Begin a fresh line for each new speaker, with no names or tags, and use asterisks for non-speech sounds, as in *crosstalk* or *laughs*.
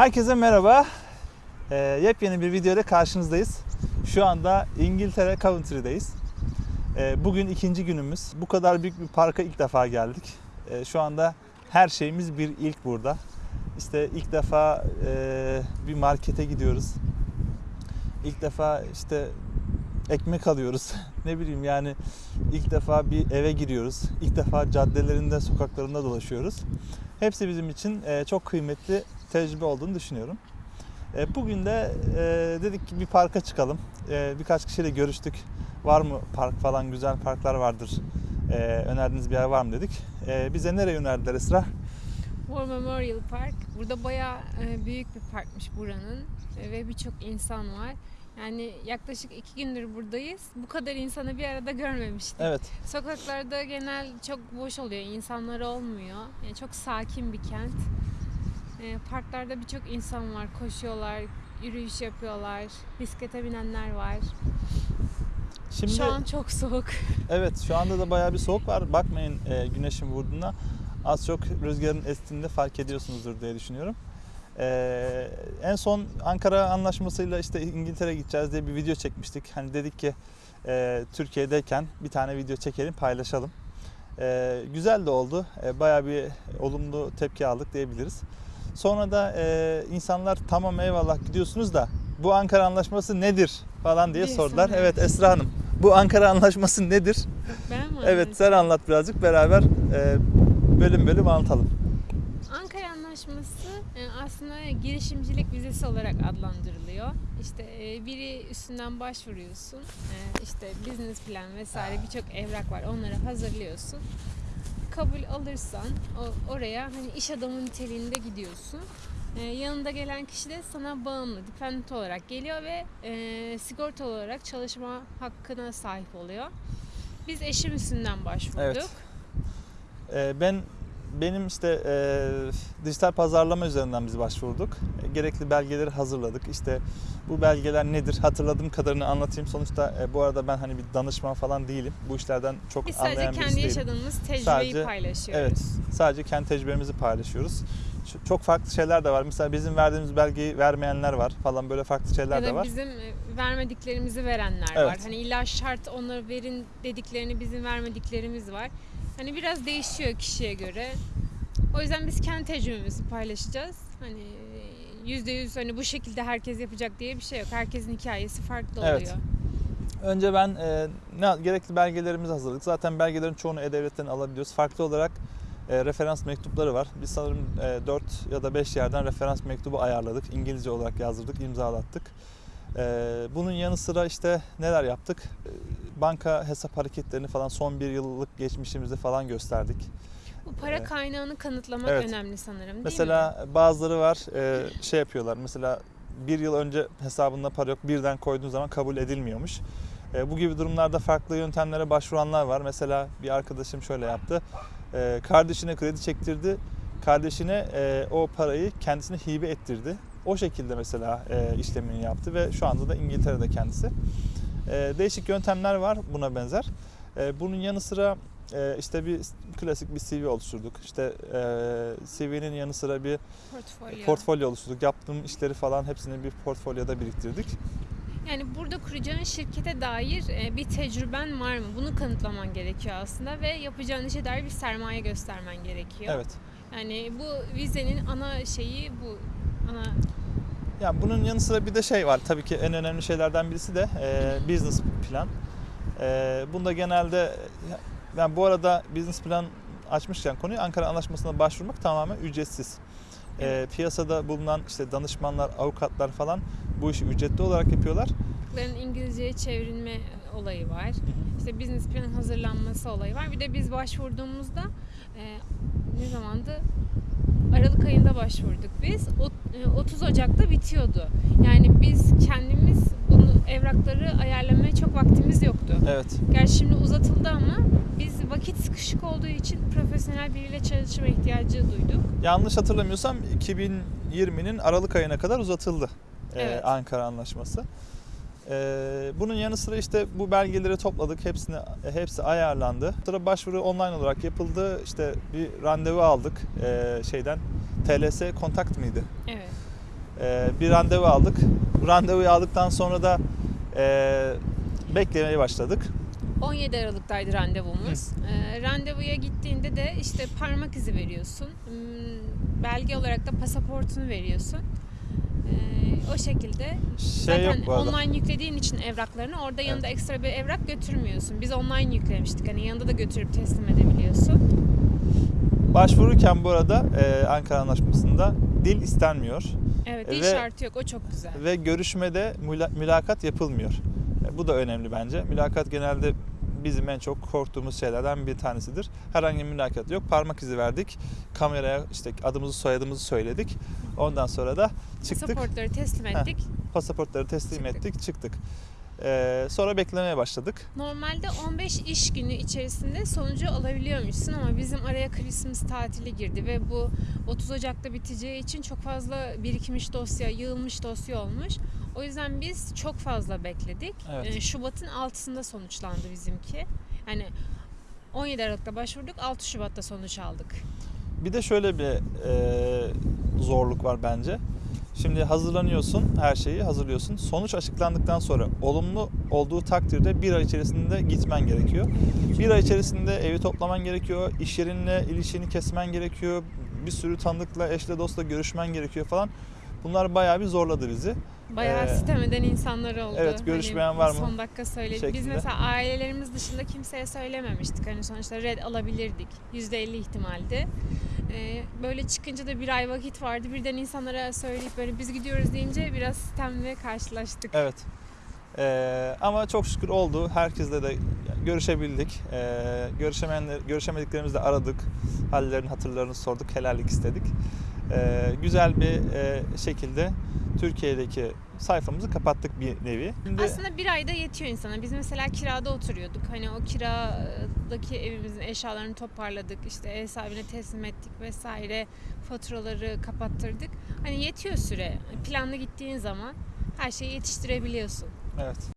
Herkese merhaba. Ee, yepyeni bir video ile karşınızdayız. Şu anda İngiltere Coventry'deyiz. Ee, bugün ikinci günümüz. Bu kadar büyük bir parka ilk defa geldik. Ee, şu anda her şeyimiz bir ilk burada. İşte ilk defa e, bir markete gidiyoruz. İlk defa işte ekmek alıyoruz. *laughs* ne bileyim yani ilk defa bir eve giriyoruz. İlk defa caddelerinde, sokaklarında dolaşıyoruz. Hepsi bizim için e, çok kıymetli tecrübe olduğunu düşünüyorum. E, Bugün de e, dedik ki bir parka çıkalım. E, Birkaç kişiyle görüştük. Var mı park falan güzel parklar vardır. E, Önerdiğiniz bir yer var mı dedik. E, Bize nereye önerdiler Esra?
War Memorial Park. Burada bayağı e, büyük bir parkmış buranın E, ve birçok insan var. Yani yaklaşık iki gündür buradayız. Bu kadar insanı bir arada görmemiştik.
Evet.
Sokaklarda genel çok boş oluyor, insanlar olmuyor. Yani çok sakin bir kent. E, parklarda birçok insan var, koşuyorlar, yürüyüş yapıyorlar, bisiklete binenler var.
Şimdi
Şu an çok soğuk. *laughs*
evet şu anda da bayağı bir soğuk var. Bakmayın e, güneşin vurduğuna. Az çok rüzgarın estiğinde fark ediyorsunuzdur diye düşünüyorum. E, en son Ankara Anlaşması'yla işte İngiltere gideceğiz diye bir video çekmiştik. Hani dedik ki e, Türkiye'deyken bir tane video çekelim paylaşalım. E, güzel de oldu. E, bayağı bir olumlu tepki aldık diyebiliriz. Sonra da e, insanlar tamam eyvallah gidiyorsunuz da bu Ankara Anlaşması nedir falan diye
Diye
sordular.
soruyor.
Evet Esra Hanım bu Ankara Anlaşması nedir?
Ben mi?
Evet sen anlat birazcık beraber e, bölüm bölüm anlatalım.
Ankara Anlaşması e, aslında girişimcilik vizesi olarak adlandırılıyor. İşte e, biri üstünden başvuruyorsun. E, işte business plan vesaire birçok evrak var. Onları hazırlıyorsun. Kabul alırsan oraya hani iş adamı niteliğinde gidiyorsun. E, yanında gelen kişi de sana bağımlı, dependent olarak geliyor ve e, sigorta olarak çalışma hakkına sahip oluyor. Biz eşim üstünden başvurduk.
Evet. E, ben benim işte e, dijital pazarlama üzerinden biz başvurduk. E, gerekli belgeleri hazırladık. İşte bu belgeler nedir hatırladığım kadarını anlatayım. Sonuçta e, bu arada ben hani bir danışman falan değilim. Bu işlerden çok
Biz sadece
anlayan birisi
kendi
değilim.
yaşadığımız tecrübeyi
Sadece-
paylaşıyoruz.
Evet. Sadece kendi tecrübemizi paylaşıyoruz. Çok farklı şeyler de var. Mesela bizim verdiğimiz belgeyi vermeyenler var falan böyle farklı şeyler
Ya
de
da
var.
bizim e, vermediklerimizi verenler
Evet.
var. Hani illa şart onları verin dediklerini bizim vermediklerimiz var. Hani biraz değişiyor kişiye göre. O yüzden biz kendi tecrübemizi paylaşacağız. Hani yüzde yüz hani bu şekilde herkes yapacak diye bir şey yok. Herkesin hikayesi farklı oluyor.
Evet. Önce ben e, ne gerekli belgelerimizi hazırladık. Zaten belgelerin çoğunu e-devletten alabiliyoruz. Farklı olarak e, referans mektupları var. Biz sanırım e, 4 ya da 5 yerden referans mektubu ayarladık. İngilizce olarak yazdırdık, imzalattık. E, bunun yanı sıra işte neler yaptık? E, banka hesap hareketlerini falan son bir yıllık geçmişimizi falan gösterdik.
Bu para
Evet.
kaynağını kanıtlamak
Evet.
önemli sanırım değil mi?
Mesela bazıları var e, şey yapıyorlar. Mesela bir yıl önce hesabında para yok birden koyduğun zaman kabul edilmiyormuş. E, bu gibi durumlarda farklı yöntemlere başvuranlar var. Mesela bir arkadaşım şöyle yaptı. E, kardeşine kredi çektirdi. Kardeşine e, o parayı kendisine hibe ettirdi. O şekilde mesela e, işlemini yaptı ve şu anda da İngiltere'de kendisi. E, değişik yöntemler var buna benzer. E, bunun yanı sıra e, işte bir klasik bir CV oluşturduk. İşte e, CV'nin yanı sıra bir
Portfolyo.
portfolyo oluşturduk. Yaptığım işleri falan hepsini bir portfolyoda biriktirdik.
Yani burada kuracağın şirkete dair e, bir tecrüben var mı? Bunu kanıtlaman gerekiyor aslında ve yapacağın işe dair bir sermaye göstermen gerekiyor.
Evet.
Yani bu vizenin ana şeyi bu. Ana
Ya bunun yanı sıra bir de şey var. Tabii ki en önemli şeylerden birisi de e, business plan. E, bunda genelde yani bu arada business plan açmışken konuyu Ankara Anlaşması'na başvurmak tamamen ücretsiz. E, piyasada bulunan işte danışmanlar, avukatlar falan bu işi ücretli olarak yapıyorlar.
bunların İngilizceye çevrilme olayı var. İşte business plan hazırlanması olayı var. Bir de biz başvurduğumuzda e, ne zamandı? Aralık ayında başvurduk biz. O- e, 30 Ocak'ta bitiyordu. Yani biz kendimiz bunu evrakları ayarlamaya çok vaktimiz yoktu.
Evet.
Gerçi şimdi uzatıldı ama biz vakit sıkışık olduğu için profesyonel biriyle çalışma ihtiyacı duyduk.
Yanlış hatırlamıyorsam 2020'nin Aralık ayına kadar uzatıldı e,
Evet.
Ankara Anlaşması. E, bunun yanı sıra işte bu belgeleri topladık, hepsini hepsi ayarlandı. Sonra başvuru online olarak yapıldı. İşte bir randevu aldık e, şeyden. TLS kontakt mıydı?
Evet.
e, bir randevu aldık. Randevuyu aldıktan sonra da e, beklemeye başladık.
17 Aralık'taydı randevumuz. Ee, randevuya gittiğinde de işte parmak izi veriyorsun. Hmm, Belge olarak da pasaportunu veriyorsun. Ee, o şekilde
Şey
Zaten online yüklediğin için evraklarını orada yanında ekstra bir evrak götürmüyorsun. Biz online yüklemiştik. Hani yanında da götürüp teslim edebiliyorsun.
Başvururken bu arada e, Ankara Anlaşması'nda dil istenmiyor
Evet, dil
Ve-
şartı yok. O çok güzel.
ve görüşmede müla- mülakat yapılmıyor. E, bu da önemli bence. Mülakat genelde bizim en çok korktuğumuz şeylerden bir tanesidir. Herhangi bir mülakat yok. Parmak izi verdik. Kameraya işte adımızı soyadımızı söyledik. Ondan sonra da çıktık.
Pasaportları teslim ettik.
Pasaportları teslim
Çıktık.
ettik. Çıktık. E, sonra beklemeye başladık.
Normalde 15 iş günü içerisinde sonucu alabiliyormuşsun ama bizim araya Christmas tatili girdi ve bu 30 Ocak'ta biteceği için çok fazla birikmiş dosya, yığılmış dosya olmuş. O yüzden biz çok fazla bekledik.
Evet.
Ee, Şubat'ın 6'sında sonuçlandı bizimki. Yani 17 Aralık'ta başvurduk, 6 Şubat'ta sonuç aldık.
Bir de şöyle bir e, zorluk var bence. Şimdi hazırlanıyorsun, her şeyi hazırlıyorsun. Sonuç açıklandıktan sonra olumlu olduğu takdirde bir ay içerisinde gitmen gerekiyor. Bir ay içerisinde evi toplaman gerekiyor, iş yerinle ilişkini kesmen gerekiyor, bir sürü tanıdıkla, eşle, dostla görüşmen gerekiyor falan. Bunlar bayağı bir zorladı bizi.
Bayağı
Ee,
sitem eden insanlar oldu.
evet, görüşmeyen
Hani
var mı?
Son dakika söyledik. Biz mesela ailelerimiz dışında kimseye söylememiştik. Hani sonuçta red alabilirdik. %50 ihtimaldi. Ee, böyle çıkınca da bir ay vakit vardı. Birden insanlara söyleyip böyle biz gidiyoruz deyince biraz sitemle karşılaştık.
Evet. Ee, ama çok şükür oldu. Herkesle de görüşebildik. Ee, görüşemeyenler, görüşemediklerimizi de aradık. Hallerini, hatırlarını sorduk. Helallik istedik. Ee, güzel bir e, şekilde Türkiye'deki sayfamızı kapattık bir nevi. Şimdi,
Aslında bir ayda yetiyor insana. Biz mesela kirada oturuyorduk. Hani o kiradaki evimizin eşyalarını toparladık. işte ev sahibine teslim ettik vesaire. Faturaları kapattırdık. Hani yetiyor süre. Planlı gittiğin zaman her şeyi yetiştirebiliyorsun.
evet.